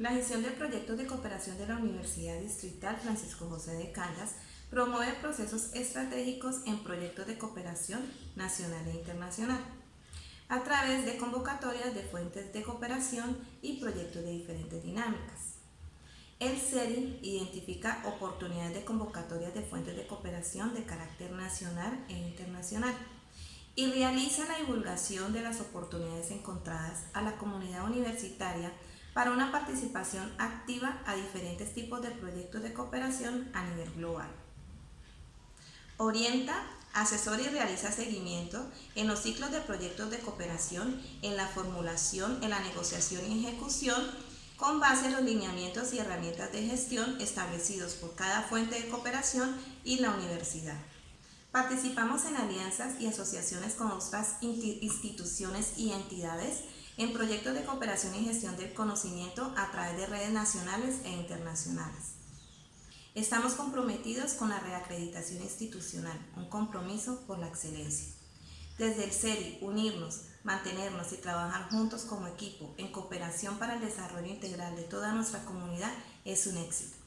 La gestión de proyectos de cooperación de la Universidad Distrital Francisco José de Caldas promueve procesos estratégicos en proyectos de cooperación nacional e internacional a través de convocatorias de fuentes de cooperación y proyectos de diferentes dinámicas. El CERI identifica oportunidades de convocatorias de fuentes de cooperación de carácter nacional e internacional y realiza la divulgación de las oportunidades encontradas a la comunidad universitaria para una participación activa a diferentes tipos de proyectos de cooperación a nivel global. Orienta, asesora y realiza seguimiento en los ciclos de proyectos de cooperación, en la formulación, en la negociación y ejecución, con base en los lineamientos y herramientas de gestión establecidos por cada fuente de cooperación y la universidad. Participamos en alianzas y asociaciones con otras instituciones y entidades en proyectos de cooperación y gestión del conocimiento a través de redes nacionales e internacionales. Estamos comprometidos con la reacreditación institucional, un compromiso por la excelencia. Desde el SERI, unirnos, mantenernos y trabajar juntos como equipo en cooperación para el desarrollo integral de toda nuestra comunidad es un éxito.